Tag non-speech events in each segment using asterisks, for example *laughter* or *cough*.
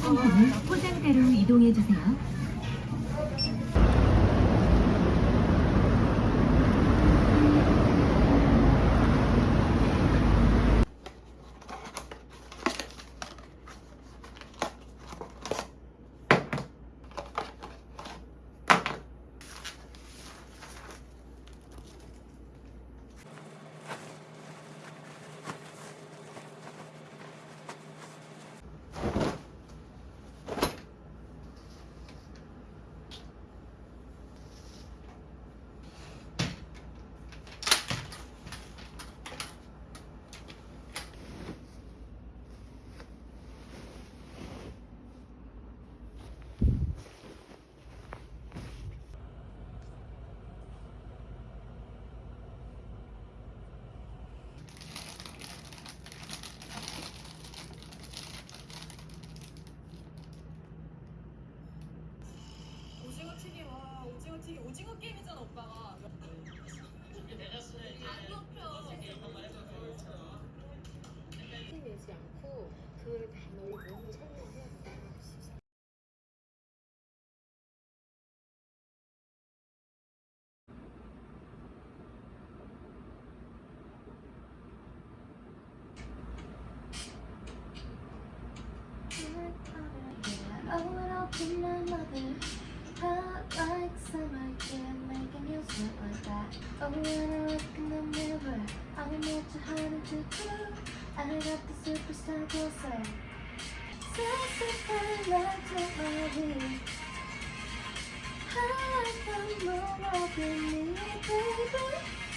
상품을 포장대로 이동해 주세요. 오징어 튀김 와 오징어 게임이잖아 오빠가. 안 높여 내지 않고 그 단어를 너무 설명 When I look in the mirror I'm not too hard to do I got the superstar glow sign So super love to my beat I like the more of you. baby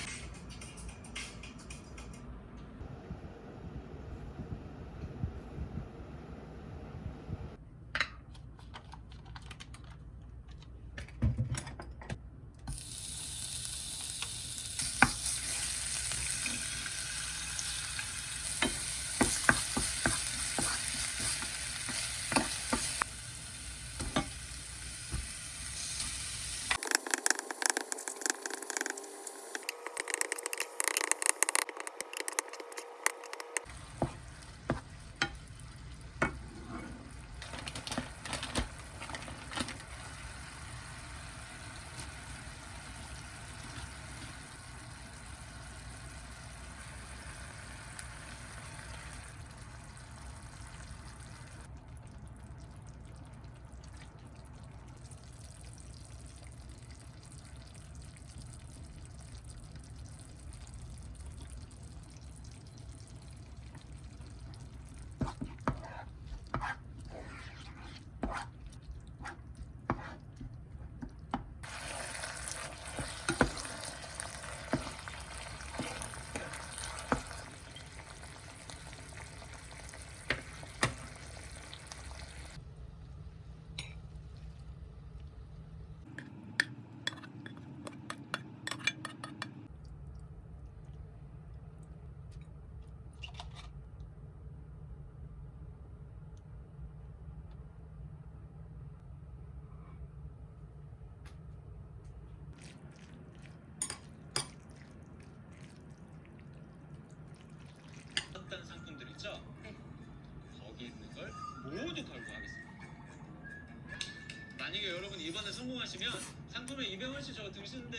이번에 성공하시면 상품에 200원씩 저 드시는데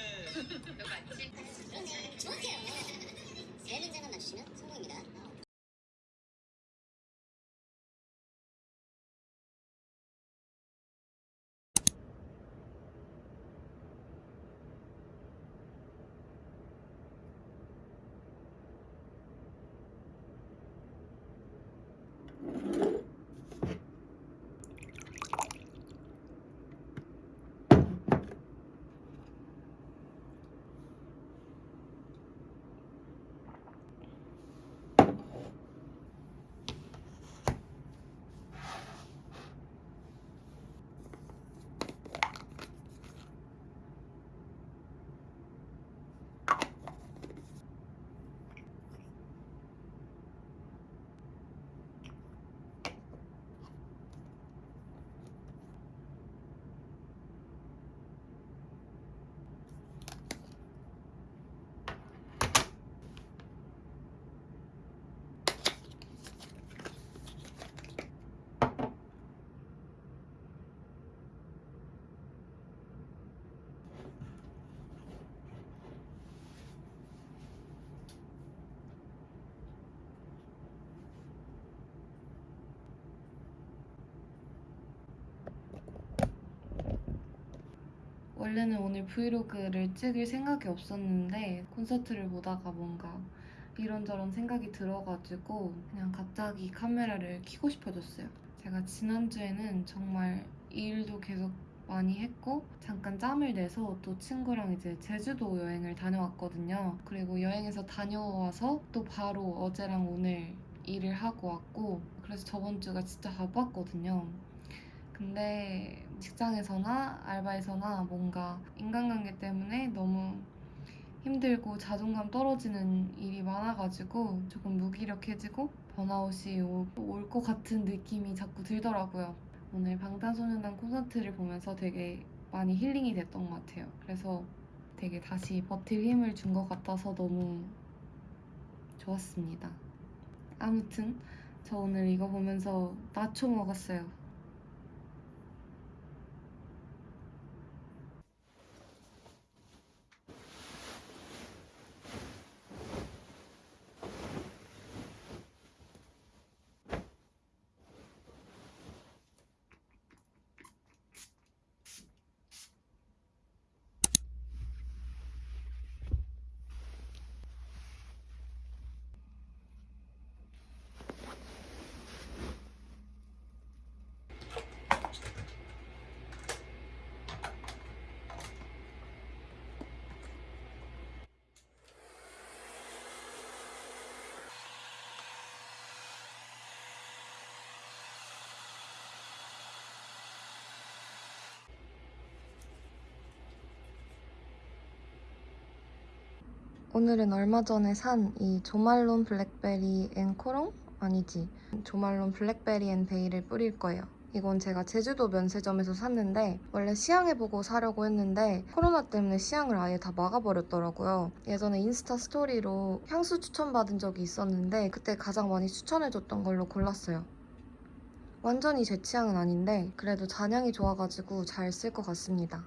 너 *laughs* 맞지? 정확해요. 세 문제만 맞추시면 성공입니다. 원래는 오늘 브이로그를 찍을 생각이 없었는데 콘서트를 보다가 뭔가 이런저런 생각이 들어가지고 그냥 갑자기 카메라를 켜고 싶어졌어요. 제가 지난주에는 정말 일도 계속 많이 했고 잠깐 짬을 내서 또 친구랑 이제 제주도 여행을 다녀왔거든요. 그리고 여행에서 다녀와서 또 바로 어제랑 오늘 일을 하고 왔고 그래서 저번 주가 진짜 바빴거든요. 근데 직장에서나 알바에서나 뭔가 인간관계 때문에 너무 힘들고 자존감 떨어지는 일이 많아가지고 조금 무기력해지고 번아웃이 올 것 같은 느낌이 자꾸 들더라고요. 오늘 방탄소년단 콘서트를 보면서 되게 많이 힐링이 됐던 것 같아요. 그래서 되게 다시 버틸 힘을 준 것 같아서 너무 좋았습니다. 아무튼 저 오늘 이거 보면서 나초 먹었어요. 오늘은 얼마 전에 산 이 조말론 blackberry and cologne? 아니지. 조말론 blackberry and bay를 뿌릴 거예요. 이건 제가 제주도 면세점에서 샀는데 원래 시향해보고 사려고 했는데 코로나 때문에 시향을 아예 다 막아버렸더라고요. 예전에 인스타 스토리로 향수 추천받은 적이 있었는데 그때 가장 많이 추천해줬던 걸로 골랐어요. 완전히 제 취향은 아닌데 그래도 잔향이 좋아가지고 잘 쓸 것 같습니다.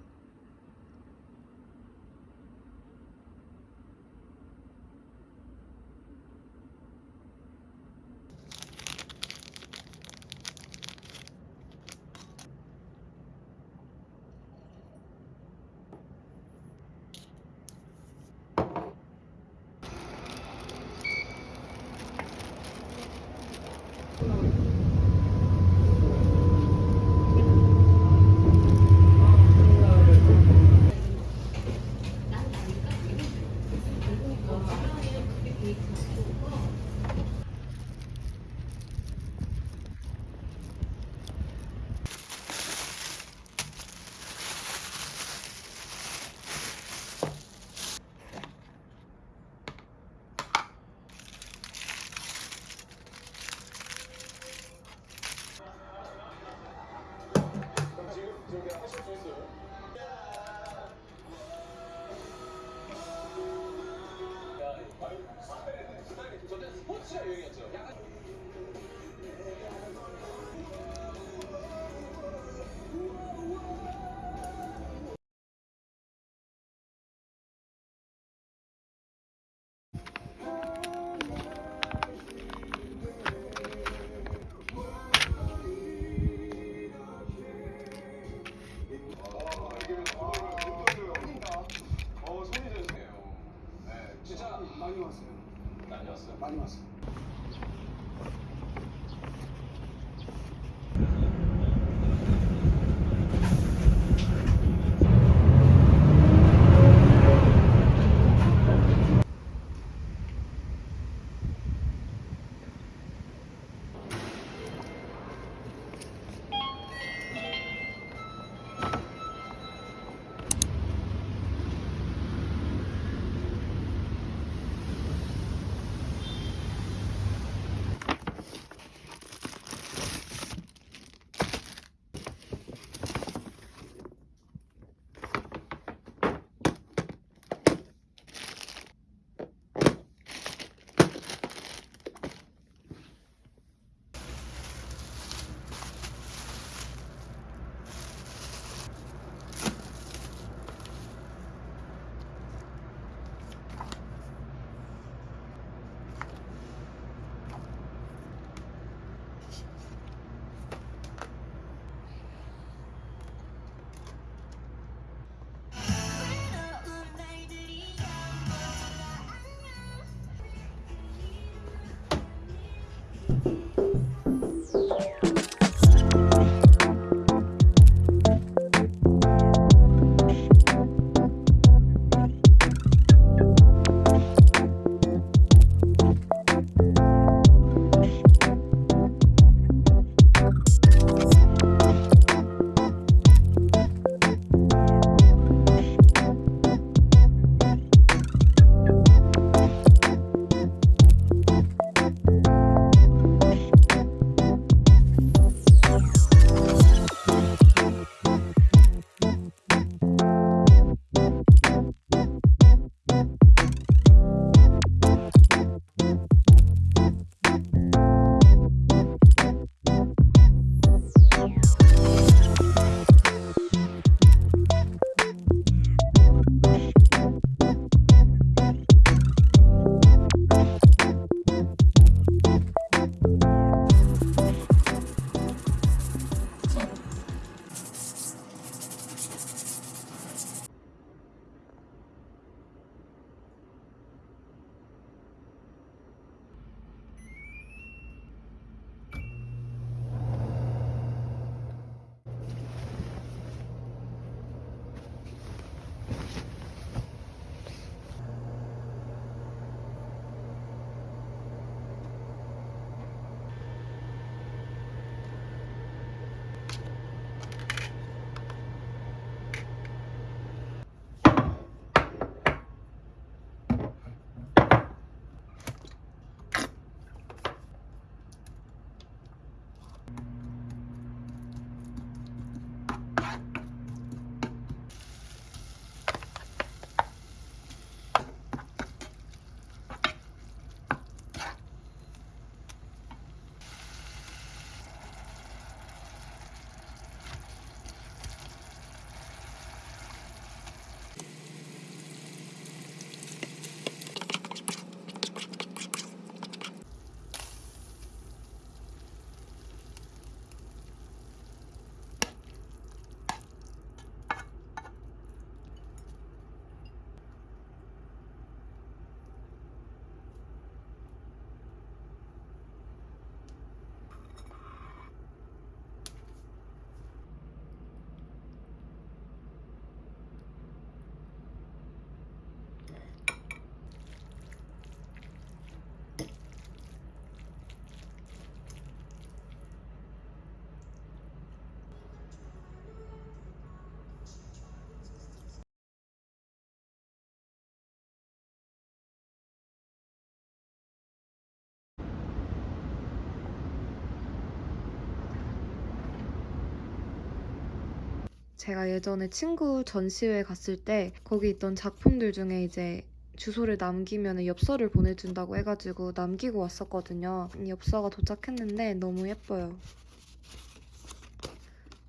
제가 예전에 친구 전시회 갔을 때 거기 있던 작품들 중에 이제 주소를 남기면 엽서를 보내준다고 해가지고 남기고 왔었거든요. 이 엽서가 도착했는데 너무 예뻐요.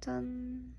짠.